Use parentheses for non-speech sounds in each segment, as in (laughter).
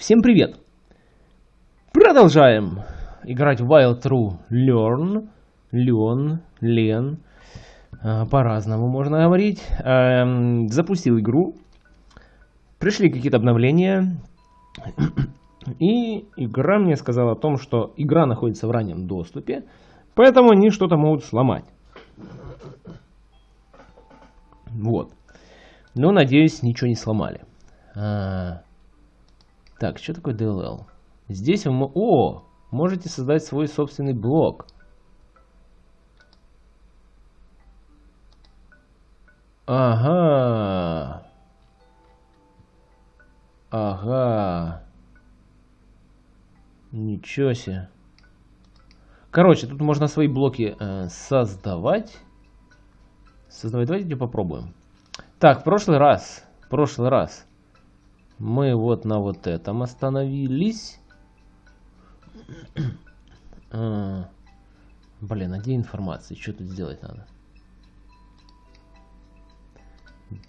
Всем привет! Продолжаем играть в Wild True Learn. Learn, Len. А, по-разному можно говорить. Эм, запустил игру. Пришли какие-то обновления. И игра мне сказала о том, что игра находится в раннем доступе. Поэтому они что-то могут сломать. Вот. Но, надеюсь, ничего не сломали. Так, что такое DLL? Здесь вы... О! Можете создать свой собственный блок. Ага. Ага. Ничего себе. Короче, тут можно свои блоки э, создавать. Создавать. Давайте попробуем. Так, в прошлый раз. В прошлый раз. Мы вот на вот этом остановились. (clears throat) а, блин, а где информация? Что тут сделать надо?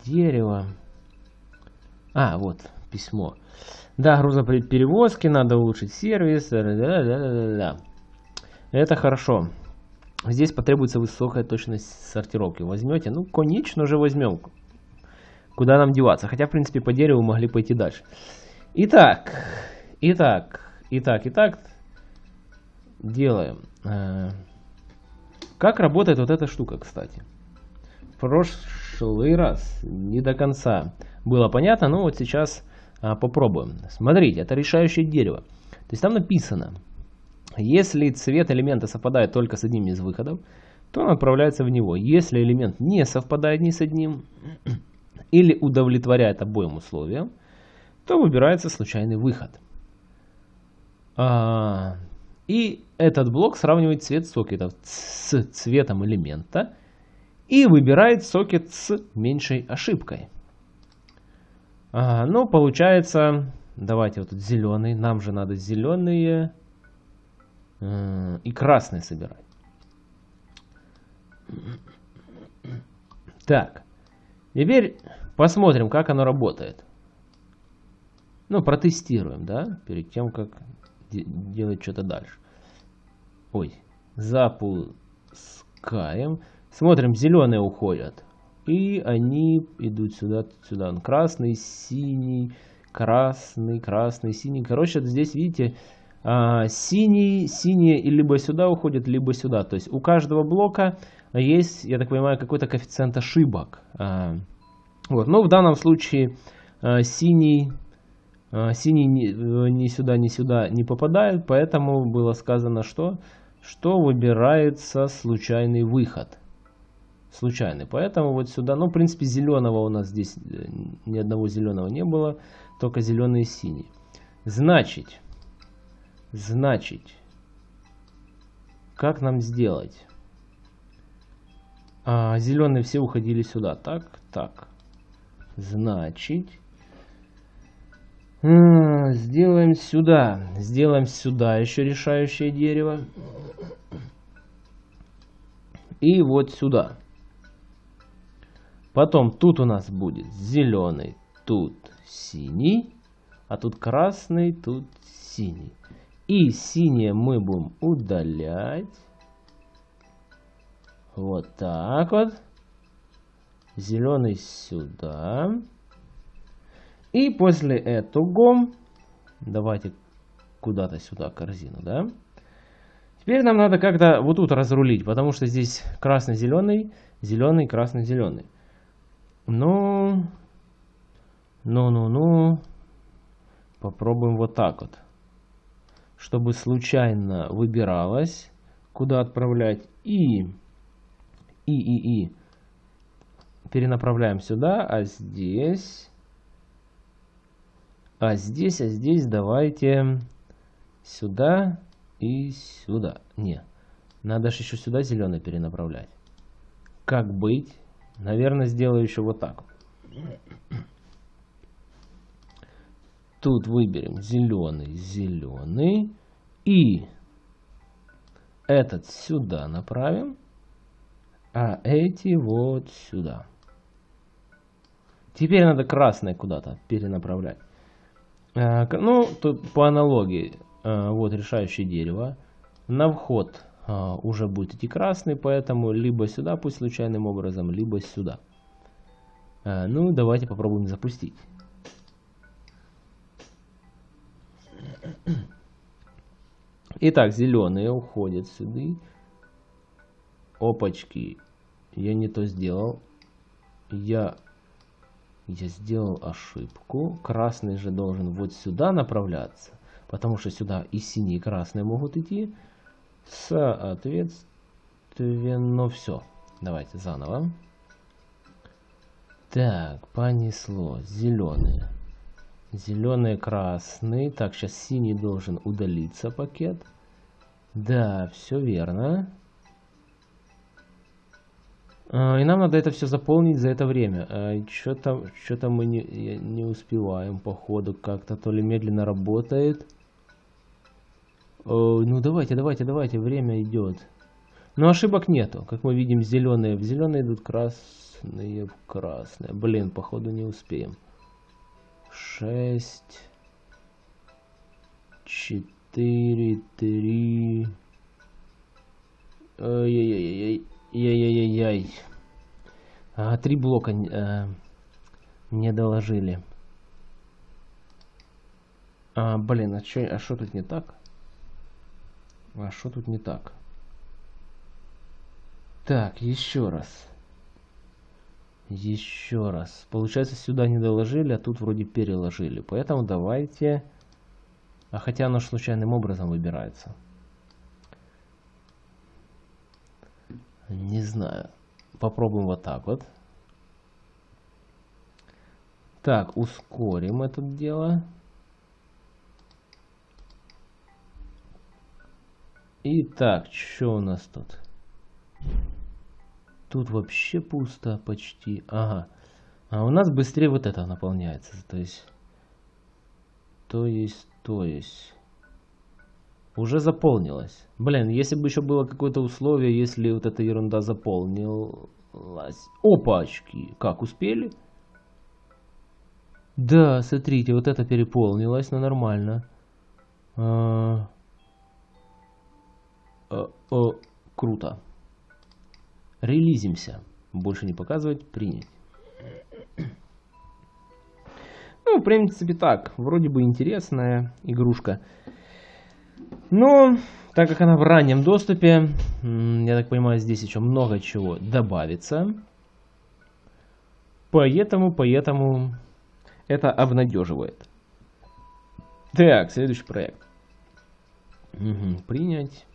Дерево. А, вот, письмо. Да, грузоперевозки, надо улучшить сервис. Да, да, да, да. Это хорошо. Здесь потребуется высокая точность сортировки. Возьмете? Ну, конечно же возьмем. Куда нам деваться? Хотя, в принципе, по дереву могли пойти дальше. Итак, итак, итак, итак. Делаем. Э, как работает вот эта штука, кстати? Прошлый раз не до конца было понятно, но вот сейчас а, попробуем. Смотрите, это решающее дерево. То есть там написано, если цвет элемента совпадает только с одним из выходов, то он отправляется в него. Если элемент не совпадает ни с одним, или удовлетворяет обоим условиям, то выбирается случайный выход. А, и этот блок сравнивает цвет сокетов с цветом элемента и выбирает сокет с меньшей ошибкой. А, ну, получается, давайте вот тут зеленый, нам же надо зеленые э, и красные собирать. Так, теперь Посмотрим, как оно работает. Ну, протестируем, да, перед тем, как де делать что-то дальше. Ой, запускаем. Смотрим, зеленые уходят. И они идут сюда, сюда. Красный, синий, красный, красный, синий. Короче, здесь, видите, а, синий, синие либо сюда уходят, либо сюда. То есть у каждого блока есть, я так понимаю, какой-то коэффициент ошибок. Вот. Но в данном случае э, синий, э, синий ни, э, ни сюда, ни сюда не попадает, поэтому было сказано, что, что выбирается случайный выход. Случайный. Поэтому вот сюда, ну, в принципе, зеленого у нас здесь э, ни одного зеленого не было, только зеленый и синий. Значит, значит, как нам сделать? А, зеленые все уходили сюда. Так, так. Значит, сделаем сюда. Сделаем сюда еще решающее дерево. И вот сюда. Потом тут у нас будет зеленый, тут синий, а тут красный, тут синий. И синее мы будем удалять. Вот так вот. Зеленый сюда. И после этого давайте куда-то сюда корзину, да? Теперь нам надо как-то вот тут разрулить, потому что здесь красный-зеленый, зеленый, красный-зеленый. Ну, ну-ну-ну, попробуем вот так вот. Чтобы случайно выбиралось, куда отправлять. И, и, и, и перенаправляем сюда, а здесь... А здесь, а здесь давайте сюда и сюда. Не, надо же еще сюда зеленый перенаправлять. Как быть? Наверное, сделаю еще вот так. Тут выберем зеленый, зеленый. И этот сюда направим, а эти вот сюда. Теперь надо красное куда-то перенаправлять. Э, ну, тут по аналогии, э, вот решающее дерево. На вход э, уже будет идти красный, поэтому либо сюда пусть случайным образом, либо сюда. Ну, давайте попробуем запустить. Итак, зеленые уходят сюда. Опачки. Я не то сделал. Я я сделал ошибку. Красный же должен вот сюда направляться, потому что сюда и синие, и красные могут идти. Соответственно, все. Давайте заново. Так, понесло. Зеленые. Зеленый, красный. Так, сейчас синий должен удалиться пакет. Да, все верно. А, и нам надо это все заполнить за это время. А, Что-то что мы не, не успеваем, походу, как-то то ли медленно работает. Ну давайте, давайте, давайте, время идет. Но ошибок нету. Как мы видим, зеленые в зеленые идут, красные в красные. Блин, походу не успеем. Шесть. Четыре, три. Ой-ой-ой-ой. Яй-яй-яй. А, три блока э, не доложили. А, блин, а что а тут не так? А что тут не так? Так, еще раз. Еще раз. Получается, сюда не доложили, а тут вроде переложили. Поэтому давайте... А хотя оно случайным образом выбирается. Не знаю. Попробуем вот так вот. Так, ускорим это дело. Итак, что у нас тут? Тут вообще пусто почти. Ага. А у нас быстрее вот это наполняется. То есть... То есть, то есть уже заполнилось. Блин, если бы еще было какое-то условие, если вот эта ерунда заполнилась. Опачки! Как, успели? Да, смотрите, вот это переполнилось, но нормально. А... А, а, круто. Релизимся. Больше не показывать, принять. Ну, в принципе, так. Вроде бы интересная игрушка. Но, так как она в раннем доступе, я так понимаю, здесь еще много чего добавится. Поэтому, поэтому это обнадеживает. Так, следующий проект. Угу, принять.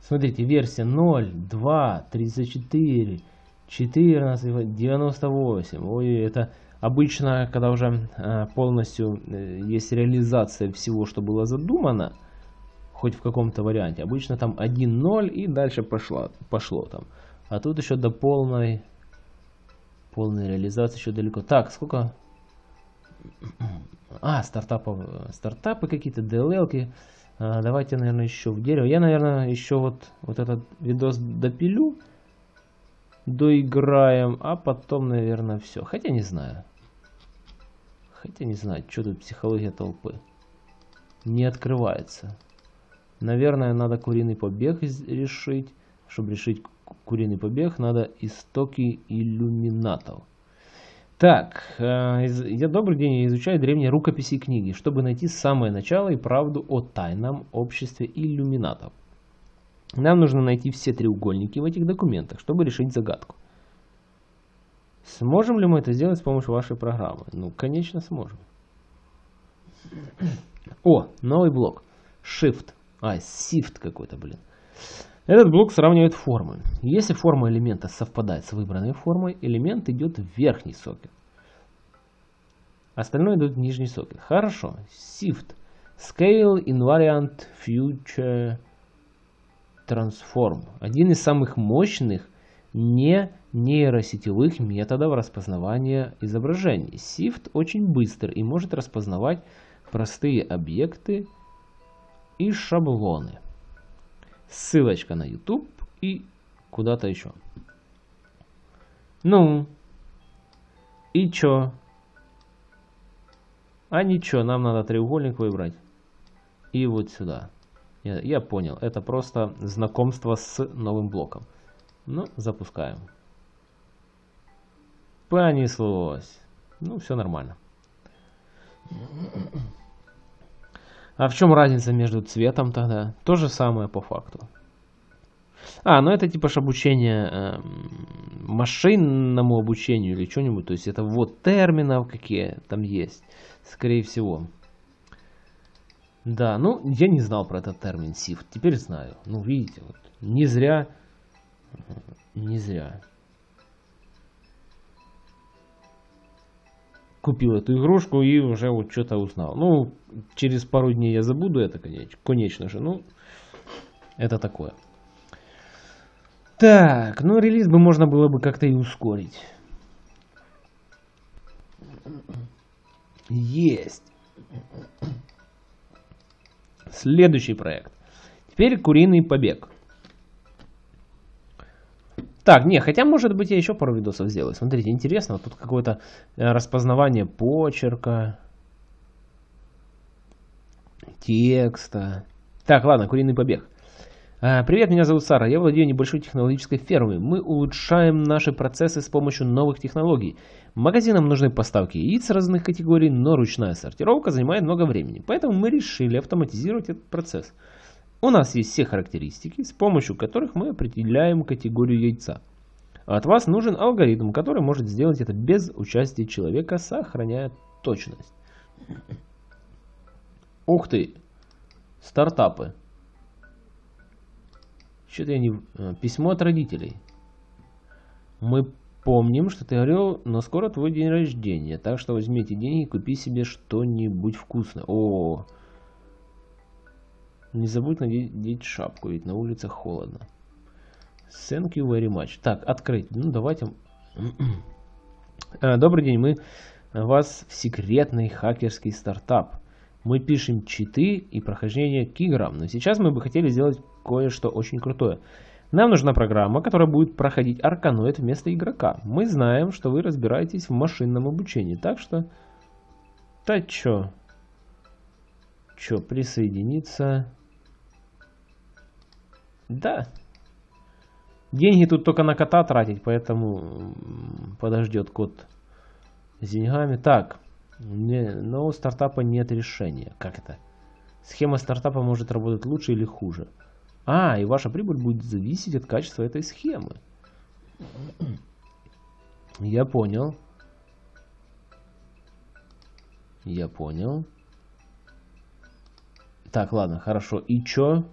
Смотрите, версия 0, 2, 34, 14, 98. Ой, это обычно, когда уже а, полностью э, есть реализация всего, что было задумано, хоть в каком-то варианте. Обычно там 1-0 и дальше пошло, пошло там. А тут еще до полной, полной реализации еще далеко. Так, сколько? А, стартапов, стартапы какие-то, DLL-ки. А, давайте, наверное, еще в дерево. Я, наверное, еще вот, вот этот видос допилю. Доиграем, а потом, наверное, все. Хотя не знаю. Хотя не знаю, что тут психология толпы. Не открывается. Наверное, надо куриный побег решить. Чтобы решить куриный побег, надо истоки иллюминатов. Так, э, я добрый день, я изучаю древние рукописи и книги, чтобы найти самое начало и правду о тайном обществе иллюминатов. Нам нужно найти все треугольники в этих документах, чтобы решить загадку. Сможем ли мы это сделать с помощью вашей программы? Ну, конечно, сможем. О, новый блок. Shift. А, shift какой-то, блин. Этот блок сравнивает формы. Если форма элемента совпадает с выбранной формой, элемент идет в верхний сокет. Остальное идет в нижний сокет. Хорошо. Shift. Scale Invariant Future Transform. Один из самых мощных не нейросетевых методов распознавания изображений. SIFT очень быстр и может распознавать простые объекты и шаблоны. Ссылочка на YouTube и куда-то еще. Ну, и чё? А ничего, нам надо треугольник выбрать. И вот сюда. Я, я понял, это просто знакомство с новым блоком. Ну, запускаем. Понеслось. Ну, все нормально. А в чем разница между цветом тогда? То же самое по факту. А, ну это типа ж обучение э, машинному обучению или что-нибудь. То есть это вот терминов какие там есть. Скорее всего. Да, ну я не знал про этот термин SIFT. Теперь знаю. Ну видите, вот не зря. Не зря. Купил эту игрушку и уже вот что-то узнал. Ну, через пару дней я забуду это, конечно, конечно же. Ну, это такое. Так, ну релиз бы можно было бы как-то и ускорить. Есть. Следующий проект. Теперь куриный побег. Так, не, хотя, может быть, я еще пару видосов сделаю. Смотрите, интересно, тут какое-то э, распознавание почерка, текста. Так, ладно, куриный побег. А, привет, меня зовут Сара, я владею небольшой технологической фермой. Мы улучшаем наши процессы с помощью новых технологий. Магазинам нужны поставки яиц разных категорий, но ручная сортировка занимает много времени. Поэтому мы решили автоматизировать этот процесс. У нас есть все характеристики, с помощью которых мы определяем категорию яйца. От вас нужен алгоритм, который может сделать это без участия человека, сохраняя точность. Ух ты! Стартапы. Что-то я не... Э, письмо от родителей. Мы помним, что ты говорил, но скоро твой день рождения, так что возьмите деньги и купи себе что-нибудь вкусное. О, -о, -о. Не забудь надеть шапку, ведь на улице холодно. Thank you very much. Так, открыть. Ну, давайте... Э, добрый день, мы вас в секретный хакерский стартап. Мы пишем читы и прохождение к играм, но сейчас мы бы хотели сделать кое-что очень крутое. Нам нужна программа, которая будет проходить арканоид вместо игрока. Мы знаем, что вы разбираетесь в машинном обучении, так что... Да чё? Чё, присоединиться... Да. Деньги тут только на кота тратить, поэтому подождет кот с деньгами. Так, не, но у стартапа нет решения. Как это? Схема стартапа может работать лучше или хуже. А, и ваша прибыль будет зависеть от качества этой схемы. (clears throat) Я понял. Я понял. Так, ладно, хорошо. И чё?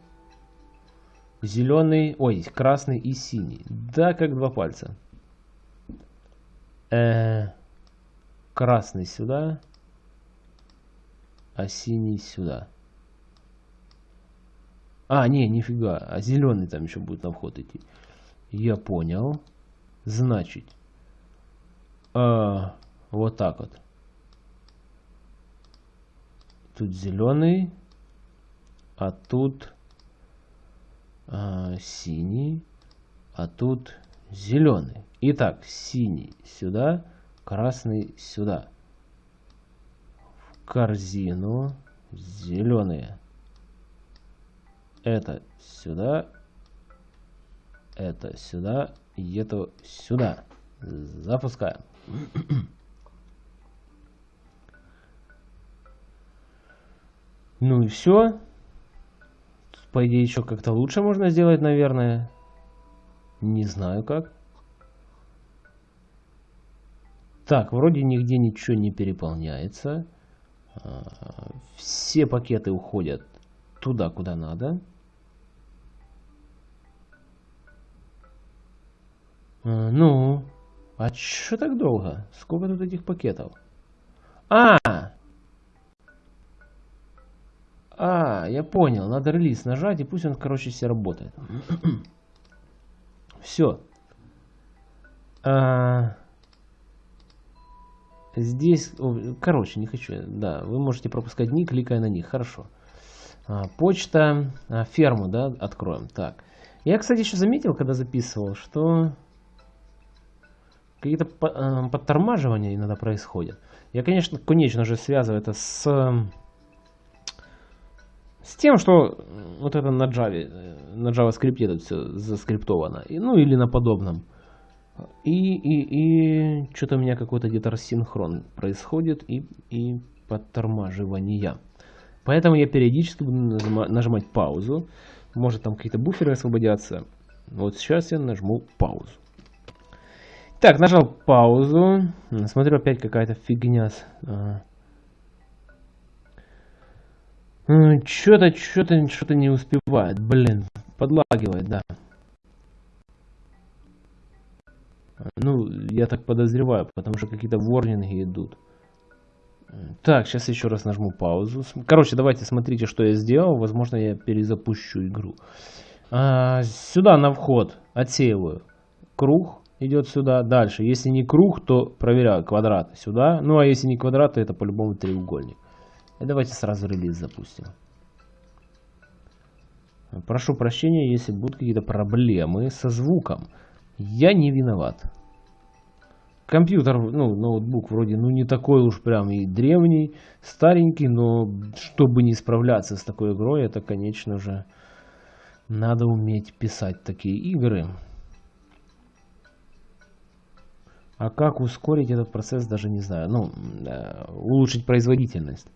Зеленый, ой, красный и синий. Да, как два пальца. Э, красный сюда, а синий сюда. А, не, нифига, а зеленый там еще будет на вход идти. Я понял. Значит, а, вот так вот. Тут зеленый, а тут а, синий, а тут зеленый. Итак, синий сюда, красный сюда. В корзину зеленые. Это сюда, это сюда, и это сюда. Запускаем. (clears throat) Ну и все. По идее, еще как-то лучше можно сделать, наверное. Не знаю как. Так, вроде нигде ничего не переполняется. А, все пакеты уходят туда, куда надо. А, ну, а что так долго? Сколько тут этих пакетов? А, а, я понял. Надо релиз нажать, и пусть он, короче, все работает. (clears throat) Все. А, здесь, короче, не хочу. Да, вы можете пропускать дни, кликая на них. Хорошо. А, почта, а, ферму, да, откроем. Так. Я, кстати, еще заметил, когда записывал, что какие-то подтормаживания иногда происходят. Я, конечно, конечно же связываю это с, с тем, что вот это на Java, э, на JavaScript это все заскриптовано. И, ну или на подобном. И, и, и что-то у меня какой-то где-то рассинхрон происходит и, и подтормаживание. Поэтому я периодически буду нажимать, паузу. Может там какие-то буферы освободятся. Вот сейчас я нажму паузу. Так, нажал паузу. Смотрю, опять какая-то фигня. Что-то, что-то, что-то не успевает. Блин, подлагивает, да. Ну, я так подозреваю, потому что какие-то ворнинги идут. Так, сейчас еще раз нажму паузу. Короче, давайте смотрите, что я сделал. Возможно, я перезапущу игру. А, сюда на вход отсеиваю. Круг идет сюда. Дальше, если не круг, то проверяю квадрат сюда. Ну, а если не квадрат, то это по-любому треугольник. И давайте сразу релиз запустим. Прошу прощения, если будут какие-то проблемы со звуком. Я не виноват. Компьютер, ну, ноутбук вроде, ну, не такой уж прям и древний, старенький, но чтобы не справляться с такой игрой, это, конечно же, надо уметь писать такие игры. А как ускорить этот процесс, даже не знаю. Ну, э, улучшить производительность.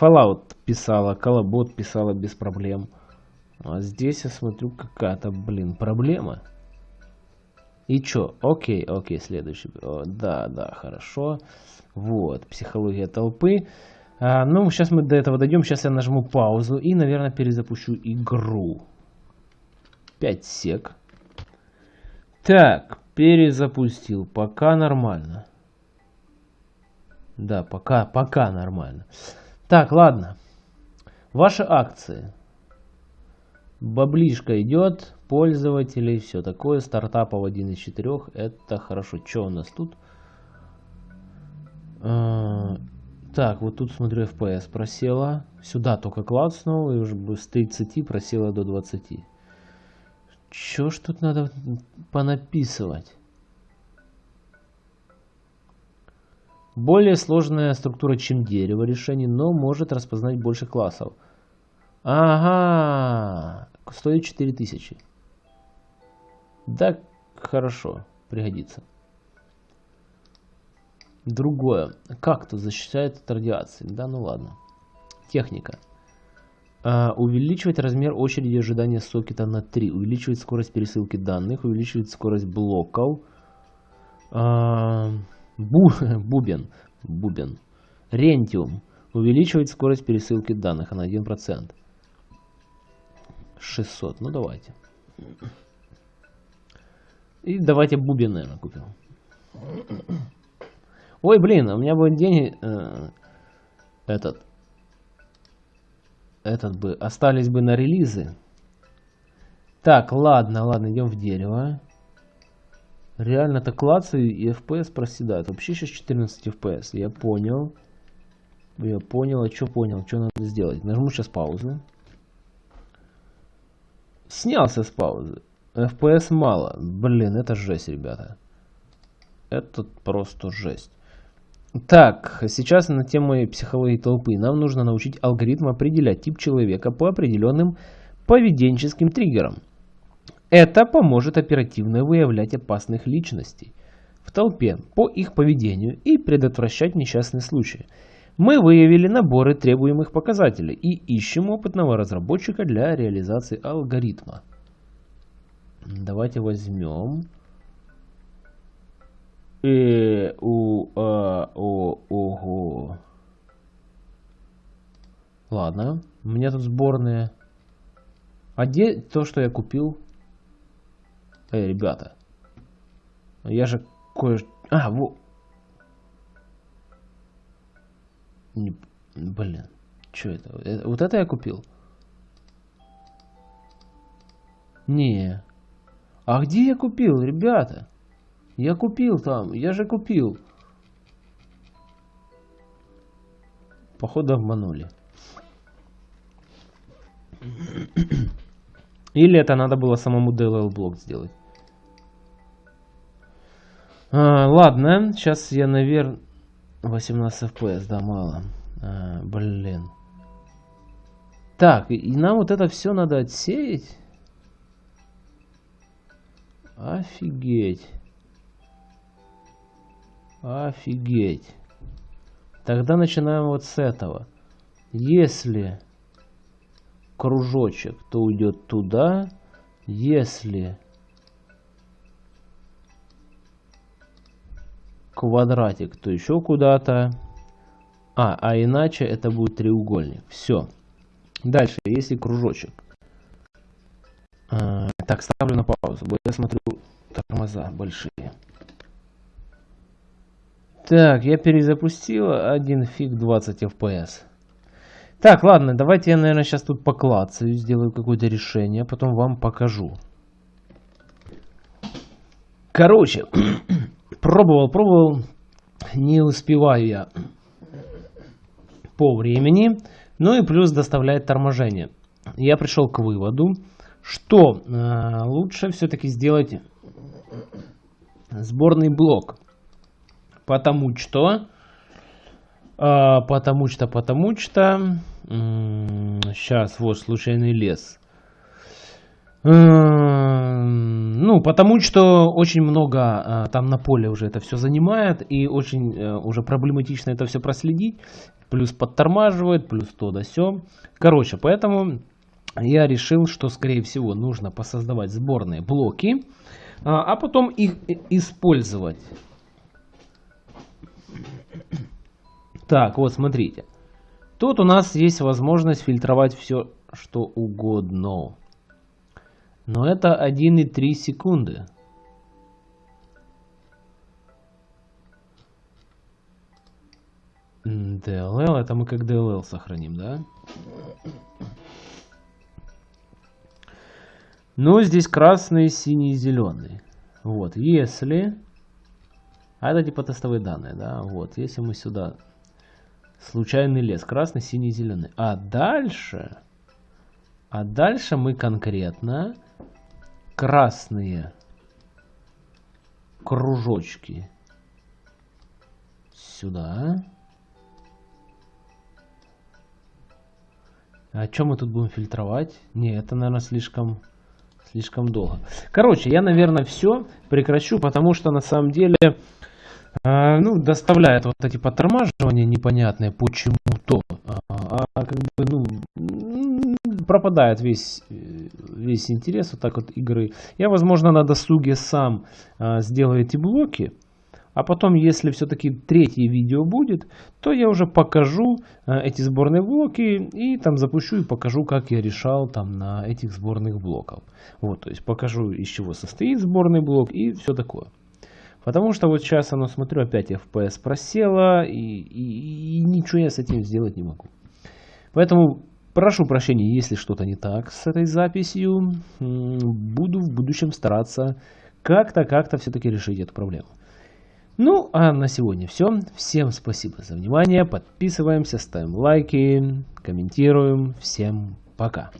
Fallout писала, Колобот писала без проблем. А здесь я смотрю какая-то, блин, проблема. И чё? Окей, окей, следующий. О, да, да, хорошо. Вот, психология толпы. А, ну, сейчас мы до этого дойдем. Сейчас я нажму паузу и, наверное, перезапущу игру. 5 сек. Так, перезапустил. Пока нормально. Да, пока, пока нормально. Так, ладно. Ваши акции. Баблишка идет, пользователей, все такое. Стартапов один из четырех. Это хорошо. Что у нас тут? А, так, вот тут смотрю, FPS просела. Сюда только клацнул и уже с 30 просела до 20. Чё ж тут надо понаписывать? Более сложная структура, чем дерево решений, но может распознать больше классов. Ага, стоит 4000. Да, хорошо, пригодится. Другое. Кактус защищает от радиации. Да, ну ладно. Техника. А, увеличивать размер очереди ожидания сокета на 3. Увеличивать скорость пересылки данных. Увеличивать скорость блоков. А, бу, (laughs) бубен. Бубен. Рентиум. Увеличивать скорость пересылки данных на 1%. 600. Ну давайте. И давайте бубен, наверное, купим. Ой, блин, у меня будет день э, этот этот бы остались бы на релизы. Так, ладно, ладно, идем в дерево. Реально так клацаю и FPS проседает. Вообще сейчас 14 FPS. Я понял. Я понял, а что понял, что надо сделать. Нажму сейчас паузу. Снялся с паузы. FPS мало. Блин, это жесть, ребята. Это просто жесть. Так, сейчас на тему психологии толпы. Нам нужно научить алгоритм определять тип человека по определенным поведенческим триггерам. Это поможет оперативно выявлять опасных личностей в толпе по их поведению и предотвращать несчастные случаи. Мы выявили наборы требуемых показателей и ищем опытного разработчика для реализации алгоритма. Давайте возьмем Э, у, а, о, ого. Ладно, у меня тут сборные. А где то, что я купил? Эй, ребята. Я же кое... А, во... Не... Блин, что это? это? Вот это я купил? Не. А где я купил, ребята? Я купил там, я же купил. Походу обманули. Или это надо было самому DLL блок сделать. А, ладно, сейчас я, наверное... 18 FPS, да, мало. А, блин. Так, и нам вот это все надо отсеять? Офигеть. Офигеть. Тогда начинаем вот с этого. Если кружочек, то уйдет туда. Если квадратик, то еще куда-то. А, а иначе это будет треугольник. Все. Дальше, если кружочек. А, так, ставлю на паузу. Я смотрю тормоза большие. Так, я перезапустил. Один фиг 20 FPS. Так, ладно, давайте я, наверное, сейчас тут поклацаю, сделаю какое-то решение, потом вам покажу. Короче, (clears throat) пробовал, пробовал, не успеваю я по времени, ну и плюс доставляет торможение. Я пришел к выводу, что э, лучше все-таки сделать сборный блок, потому что, э, потому что, потому что Сейчас, вот, случайный лес. Ну, потому что очень много а, там на поле уже это все занимает, и очень э, уже проблематично это все проследить. Плюс подтормаживает, плюс то да все. Короче, поэтому я решил, что скорее всего нужно посоздавать сборные блоки, а, а потом их использовать. Так, вот смотрите. Тут у нас есть возможность фильтровать все, что угодно. Но это 1,3 секунды. DLL, это мы как DLL сохраним, да? Ну, здесь красный, синий, зеленый. Вот, если... А это типа тестовые данные, да? Вот, если мы сюда Случайный лес. Красный, синий, зеленый. А дальше... А дальше мы конкретно красные кружочки сюда. А что мы тут будем фильтровать? Не, это, наверное, слишком, слишком долго. Короче, я, наверное, все прекращу, потому что на самом деле а, ну, доставляет вот эти подтормаживания непонятные почему-то. А, а как бы, ну, пропадает весь, весь интерес вот так вот игры. Я, возможно, на досуге сам а, сделаю эти блоки. А потом, если все-таки третье видео будет, то я уже покажу а, эти сборные блоки и там запущу и покажу, как я решал там на этих сборных блоках. Вот, то есть покажу, из чего состоит сборный блок и все такое. Потому что вот сейчас оно, смотрю, опять FPS просело, и, и, и ничего я с этим сделать не могу. Поэтому прошу прощения, если что-то не так с этой записью. Буду в будущем стараться как-то, как-то все-таки решить эту проблему. Ну, а на сегодня все. Всем спасибо за внимание. Подписываемся, ставим лайки, комментируем. Всем пока.